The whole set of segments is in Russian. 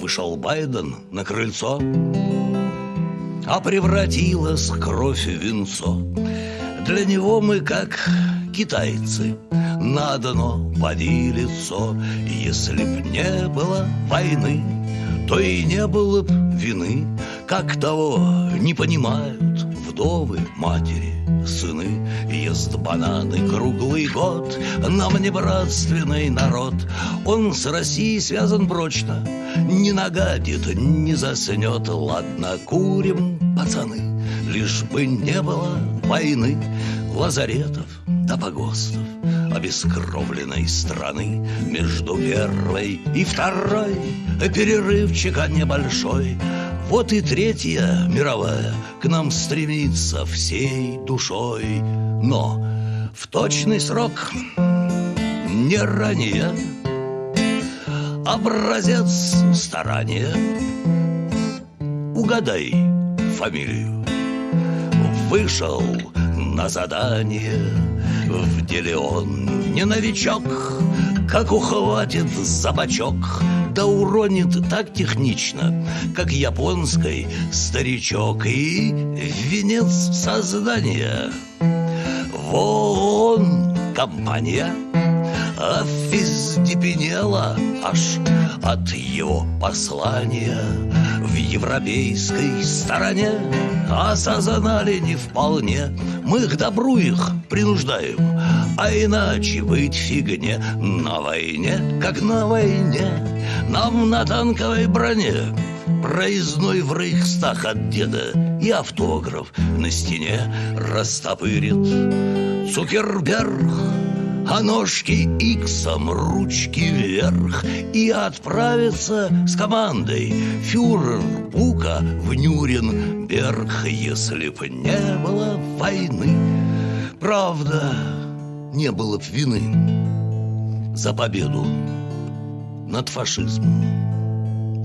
вышел Байден на крыльцо, А превратилась кровь в венцо. Для него мы как китайцы на дно поди лицо. Если б не было войны, то и не было б вины, как того не понимают вдовы, матери, сыны Ест бананы круглый год Нам не братственный народ. Он с Россией связан прочно Не нагадит, не заснет Ладно, курим, пацаны Лишь бы не было войны Лазаретов да погостов Обескровленной страны Между первой и второй Перерывчика небольшой вот и третья мировая к нам стремится всей душой, но в точный срок не ранее. Образец старания. Угадай фамилию. Вышел на задание. В деле он не новичок. Как ухватит за бочок да уронит так технично, как японской старичок и венец создания. Вон компания офиздепенела аж от его послания в европейской стороне осознали не вполне. Мы к добру их принуждаем, а иначе быть фигне на войне, как на войне. Нам на танковой броне Проездной в Рейхстаг от деда И автограф на стене растопырит. Цукерберг а ножки иксом, ручки вверх И отправится с командой. Фюрер Бука в Нюрнберг Если б не было войны. Правда, не было б вины За победу над фашизмом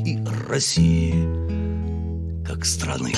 и Россией как страны.